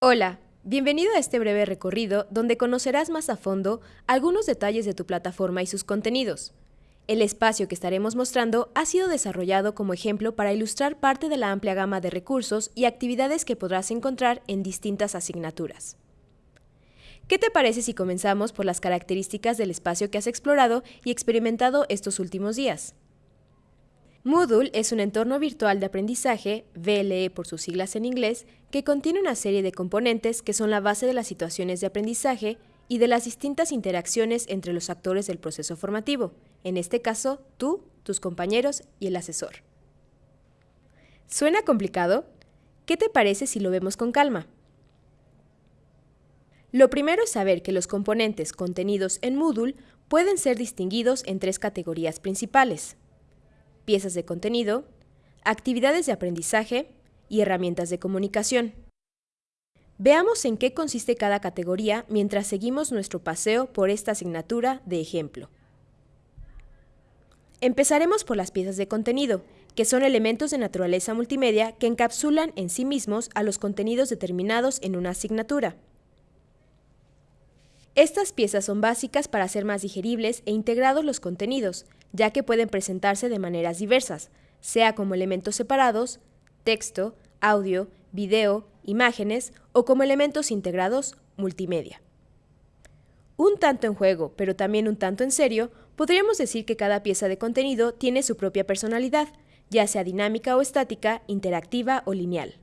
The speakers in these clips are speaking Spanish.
Hola, bienvenido a este breve recorrido donde conocerás más a fondo algunos detalles de tu plataforma y sus contenidos. El espacio que estaremos mostrando ha sido desarrollado como ejemplo para ilustrar parte de la amplia gama de recursos y actividades que podrás encontrar en distintas asignaturas. ¿Qué te parece si comenzamos por las características del espacio que has explorado y experimentado estos últimos días? Moodle es un entorno virtual de aprendizaje, VLE por sus siglas en inglés, que contiene una serie de componentes que son la base de las situaciones de aprendizaje y de las distintas interacciones entre los actores del proceso formativo, en este caso tú, tus compañeros y el asesor. ¿Suena complicado? ¿Qué te parece si lo vemos con calma? Lo primero es saber que los componentes contenidos en Moodle pueden ser distinguidos en tres categorías principales. Piezas de contenido, actividades de aprendizaje y herramientas de comunicación. Veamos en qué consiste cada categoría mientras seguimos nuestro paseo por esta asignatura de ejemplo. Empezaremos por las piezas de contenido, que son elementos de naturaleza multimedia que encapsulan en sí mismos a los contenidos determinados en una asignatura. Estas piezas son básicas para hacer más digeribles e integrados los contenidos, ya que pueden presentarse de maneras diversas, sea como elementos separados, texto, audio, video, imágenes o como elementos integrados multimedia. Un tanto en juego, pero también un tanto en serio, podríamos decir que cada pieza de contenido tiene su propia personalidad, ya sea dinámica o estática, interactiva o lineal.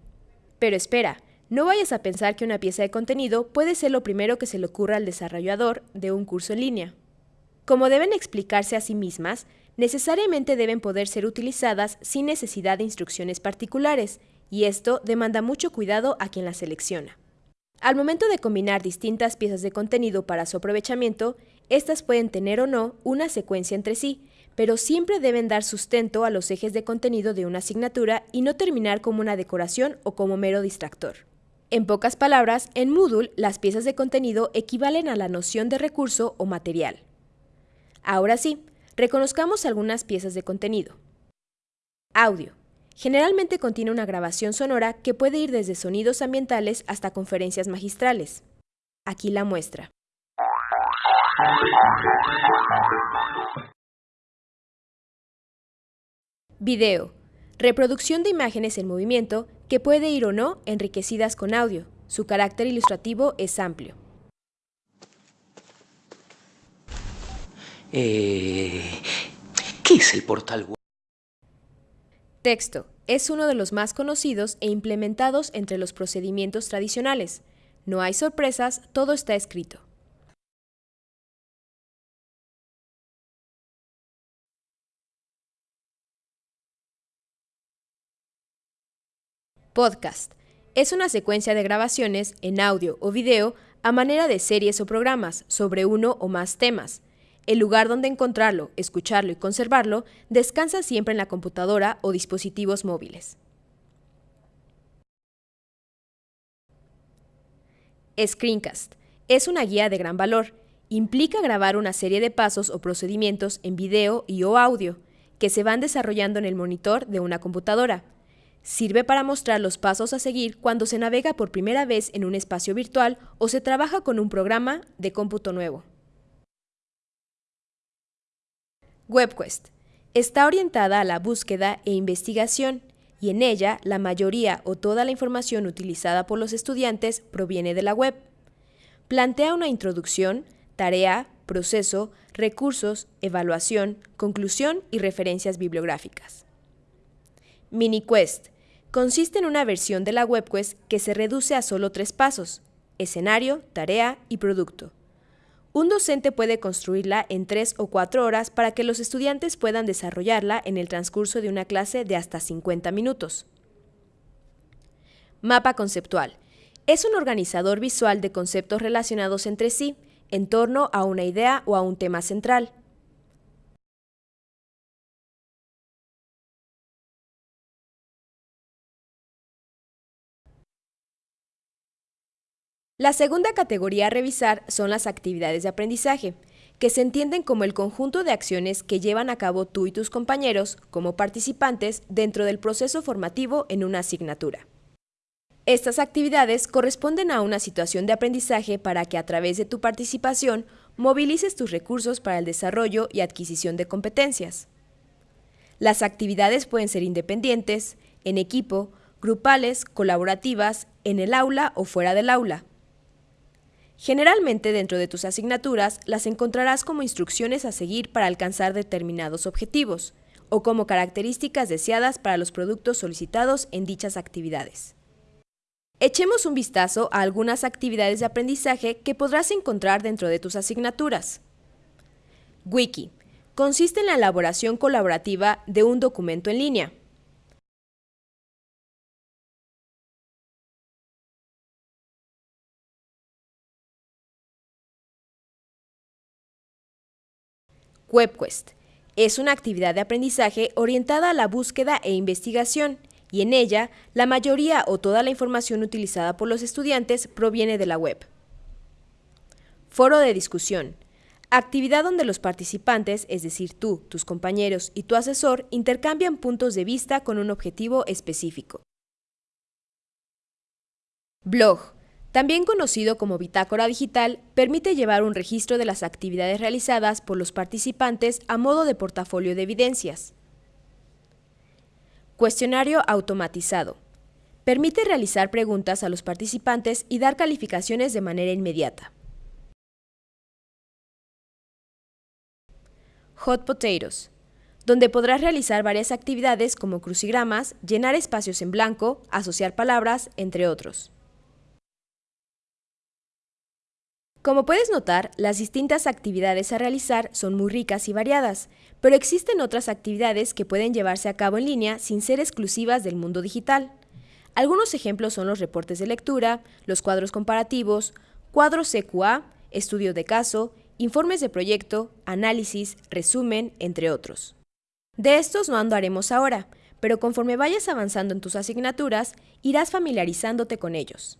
Pero espera, no vayas a pensar que una pieza de contenido puede ser lo primero que se le ocurra al desarrollador de un curso en línea. Como deben explicarse a sí mismas, necesariamente deben poder ser utilizadas sin necesidad de instrucciones particulares, y esto demanda mucho cuidado a quien las selecciona. Al momento de combinar distintas piezas de contenido para su aprovechamiento, estas pueden tener o no una secuencia entre sí, pero siempre deben dar sustento a los ejes de contenido de una asignatura y no terminar como una decoración o como mero distractor. En pocas palabras, en Moodle las piezas de contenido equivalen a la noción de recurso o material. Ahora sí, reconozcamos algunas piezas de contenido. Audio. Generalmente contiene una grabación sonora que puede ir desde sonidos ambientales hasta conferencias magistrales. Aquí la muestra. Video. Reproducción de imágenes en movimiento que puede ir o no enriquecidas con audio. Su carácter ilustrativo es amplio. Eh, ¿Qué es el portal web? Texto. Es uno de los más conocidos e implementados entre los procedimientos tradicionales. No hay sorpresas, todo está escrito. Podcast. Es una secuencia de grabaciones en audio o video a manera de series o programas sobre uno o más temas. El lugar donde encontrarlo, escucharlo y conservarlo descansa siempre en la computadora o dispositivos móviles. Screencast. Es una guía de gran valor. Implica grabar una serie de pasos o procedimientos en video y o audio que se van desarrollando en el monitor de una computadora Sirve para mostrar los pasos a seguir cuando se navega por primera vez en un espacio virtual o se trabaja con un programa de cómputo nuevo. WebQuest. Está orientada a la búsqueda e investigación y en ella la mayoría o toda la información utilizada por los estudiantes proviene de la web. Plantea una introducción, tarea, proceso, recursos, evaluación, conclusión y referencias bibliográficas. MiniQuest consiste en una versión de la WebQuest que se reduce a solo tres pasos, escenario, tarea y producto. Un docente puede construirla en tres o cuatro horas para que los estudiantes puedan desarrollarla en el transcurso de una clase de hasta 50 minutos. Mapa conceptual. Es un organizador visual de conceptos relacionados entre sí, en torno a una idea o a un tema central. La segunda categoría a revisar son las actividades de aprendizaje, que se entienden como el conjunto de acciones que llevan a cabo tú y tus compañeros como participantes dentro del proceso formativo en una asignatura. Estas actividades corresponden a una situación de aprendizaje para que a través de tu participación movilices tus recursos para el desarrollo y adquisición de competencias. Las actividades pueden ser independientes, en equipo, grupales, colaborativas, en el aula o fuera del aula. Generalmente dentro de tus asignaturas las encontrarás como instrucciones a seguir para alcanzar determinados objetivos o como características deseadas para los productos solicitados en dichas actividades. Echemos un vistazo a algunas actividades de aprendizaje que podrás encontrar dentro de tus asignaturas. Wiki. Consiste en la elaboración colaborativa de un documento en línea. WebQuest. Es una actividad de aprendizaje orientada a la búsqueda e investigación, y en ella la mayoría o toda la información utilizada por los estudiantes proviene de la web. Foro de discusión. Actividad donde los participantes, es decir, tú, tus compañeros y tu asesor, intercambian puntos de vista con un objetivo específico. Blog. También conocido como bitácora digital, permite llevar un registro de las actividades realizadas por los participantes a modo de portafolio de evidencias. Cuestionario automatizado. Permite realizar preguntas a los participantes y dar calificaciones de manera inmediata. Hot Potatoes, donde podrás realizar varias actividades como crucigramas, llenar espacios en blanco, asociar palabras, entre otros. Como puedes notar, las distintas actividades a realizar son muy ricas y variadas, pero existen otras actividades que pueden llevarse a cabo en línea sin ser exclusivas del mundo digital. Algunos ejemplos son los reportes de lectura, los cuadros comparativos, cuadros CQA, estudio de caso, informes de proyecto, análisis, resumen, entre otros. De estos no andaremos ahora, pero conforme vayas avanzando en tus asignaturas, irás familiarizándote con ellos.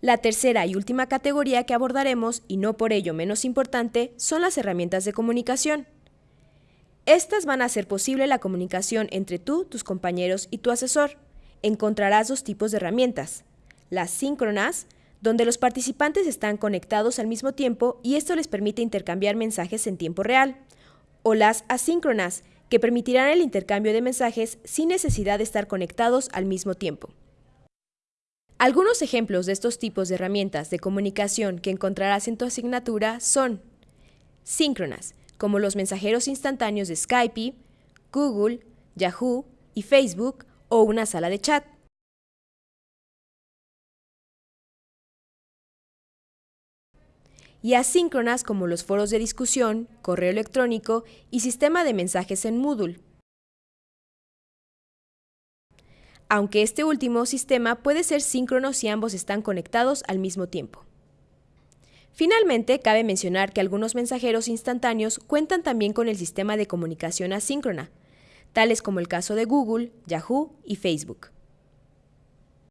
La tercera y última categoría que abordaremos, y no por ello menos importante, son las herramientas de comunicación. Estas van a hacer posible la comunicación entre tú, tus compañeros y tu asesor. Encontrarás dos tipos de herramientas. Las síncronas, donde los participantes están conectados al mismo tiempo y esto les permite intercambiar mensajes en tiempo real. O las asíncronas, que permitirán el intercambio de mensajes sin necesidad de estar conectados al mismo tiempo. Algunos ejemplos de estos tipos de herramientas de comunicación que encontrarás en tu asignatura son síncronas, como los mensajeros instantáneos de Skype, Google, Yahoo y Facebook o una sala de chat. y asíncronas como los foros de discusión, correo electrónico y sistema de mensajes en Moodle. Aunque este último sistema puede ser síncrono si ambos están conectados al mismo tiempo. Finalmente, cabe mencionar que algunos mensajeros instantáneos cuentan también con el sistema de comunicación asíncrona, tales como el caso de Google, Yahoo y Facebook.